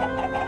Ha ha ha!